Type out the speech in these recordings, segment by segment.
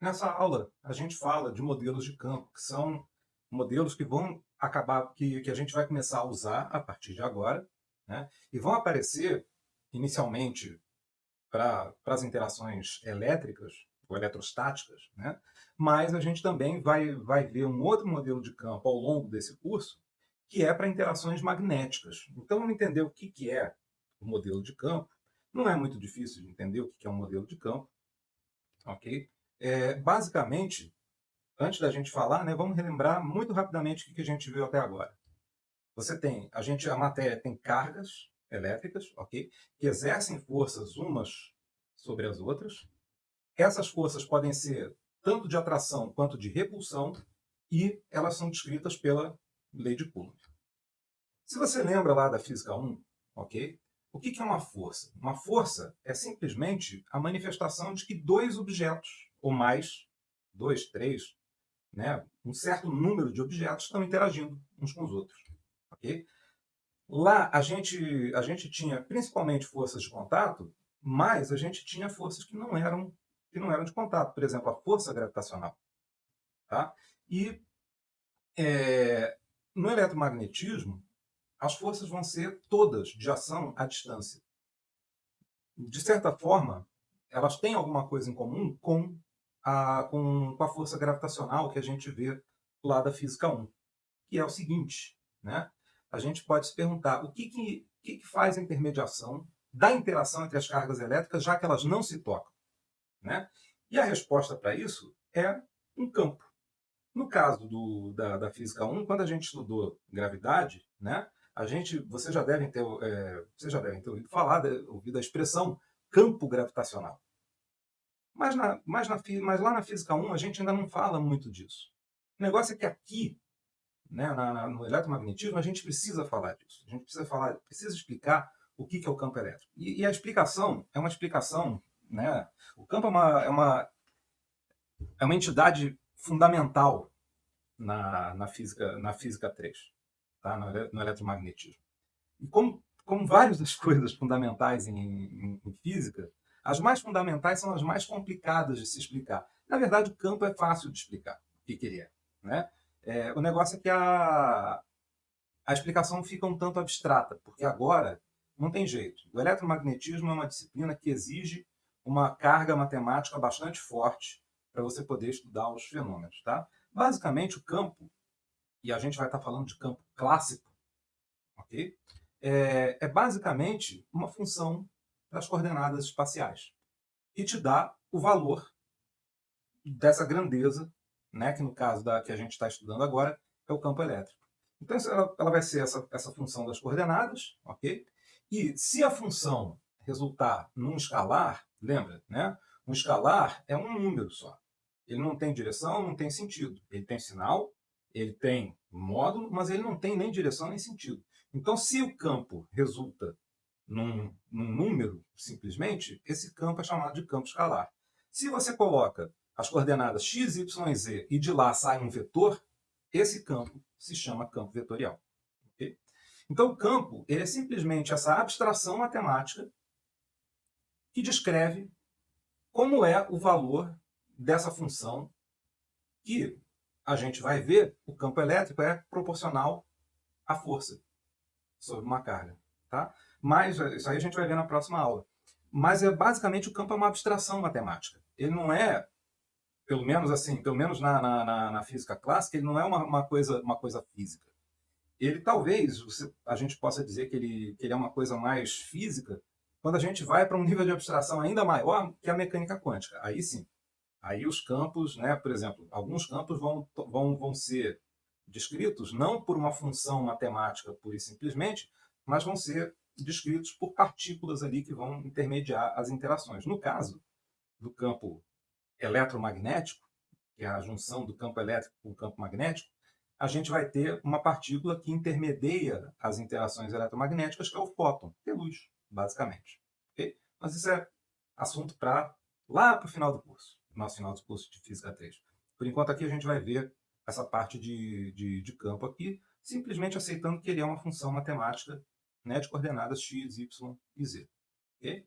Nessa aula, a gente fala de modelos de campo, que são modelos que vão acabar, que, que a gente vai começar a usar a partir de agora, né? e vão aparecer inicialmente para as interações elétricas ou eletrostáticas, né? mas a gente também vai, vai ver um outro modelo de campo ao longo desse curso, que é para interações magnéticas. Então, vamos entender o que, que é o modelo de campo. Não é muito difícil de entender o que é um modelo de campo. ok? É, basicamente, antes da gente falar, né, vamos relembrar muito rapidamente o que a gente viu até agora. Você tem, a, gente, a matéria tem cargas elétricas, ok? Que exercem forças umas sobre as outras. Essas forças podem ser tanto de atração quanto de repulsão e elas são descritas pela lei de Coulomb. Se você lembra lá da física 1, ok? O que é uma força? Uma força é simplesmente a manifestação de que dois objetos ou mais, dois, três, né, um certo número de objetos estão interagindo uns com os outros. Okay? Lá a gente, a gente tinha principalmente forças de contato, mas a gente tinha forças que não eram, que não eram de contato. Por exemplo, a força gravitacional. Tá? E é, no eletromagnetismo, as forças vão ser todas de ação à distância. De certa forma, elas têm alguma coisa em comum com a, com, com, a força gravitacional que a gente vê lá da Física 1, que é o seguinte, né? a gente pode se perguntar o que, que, que, que faz a intermediação da interação entre as cargas elétricas, já que elas não se tocam. Né? E a resposta para isso é um campo. No caso do, da, da, Física 1, quando a gente estudou gravidade, né, a gente, vocês já devem ter, é, vocês já devem ter ouvido falar, ouvido a expressão campo gravitacional. Mas, na, mas, na, mas lá na Física 1 a gente ainda não fala muito disso. O negócio é que aqui, né, na, no eletromagnetismo, a gente precisa falar disso. A gente precisa falar, precisa explicar o que, que é o campo elétrico. E, e, a explicação é uma explicação, né? O campo é uma, é uma, é uma entidade fundamental na, na, física, na física 3, tá? no, no eletromagnetismo. E como, como várias das coisas fundamentais em, em, em física, as mais fundamentais são as mais complicadas de se explicar. Na verdade, o campo é fácil de explicar o que, que ele é. Né? É, o negócio é que a, a explicação fica um tanto abstrata, porque agora não tem jeito. O eletromagnetismo é uma disciplina que exige uma carga matemática bastante forte para você poder estudar os fenômenos. Tá? Basicamente, o campo, e a gente vai estar falando de campo clássico, okay? é, é basicamente uma função das coordenadas espaciais. E te dá o valor dessa grandeza, né, que no caso da que a gente está estudando agora, é o campo elétrico. Então ela, ela vai ser essa, essa função das coordenadas, ok? E se a função resultar num escalar, lembra, né? Um escalar é um número só. Ele não tem direção, não tem sentido. Ele tem sinal, ele tem módulo, mas ele não tem nem direção nem sentido. Então, se o campo resulta num, num número, simplesmente, esse campo é chamado de campo escalar. Se você coloca as coordenadas x, y z e de lá sai um vetor, esse campo se chama campo vetorial. Okay? Então, o campo ele é simplesmente essa abstração matemática que descreve como é o valor dessa função que a gente vai ver, o campo elétrico é proporcional à força sobre uma carga. Tá? Mas isso aí a gente vai ver na próxima aula. Mas é basicamente o campo é uma abstração matemática. Ele não é, pelo menos assim, pelo menos na, na, na física clássica, ele não é uma, uma, coisa, uma coisa física. Ele talvez a gente possa dizer que ele, que ele é uma coisa mais física quando a gente vai para um nível de abstração ainda maior que a mecânica quântica. Aí sim. Aí os campos, né, por exemplo, alguns campos vão, vão, vão ser descritos não por uma função matemática pura e simplesmente, mas vão ser descritos por partículas ali que vão intermediar as interações. No caso do campo eletromagnético, que é a junção do campo elétrico com o campo magnético, a gente vai ter uma partícula que intermedia as interações eletromagnéticas, que é o fóton, que é luz, basicamente. Okay? Mas isso é assunto para lá para o final do curso, nosso final do curso de Física 3. Por enquanto aqui a gente vai ver essa parte de, de, de campo aqui, simplesmente aceitando que ele é uma função matemática né, de coordenadas x, y e z. Okay?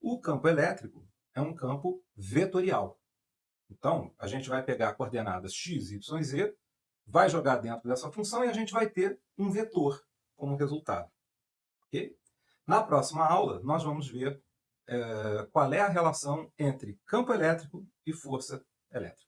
O campo elétrico é um campo vetorial. Então, a gente vai pegar coordenadas x, y, z, vai jogar dentro dessa função e a gente vai ter um vetor como resultado. Okay? Na próxima aula, nós vamos ver é, qual é a relação entre campo elétrico e força elétrica.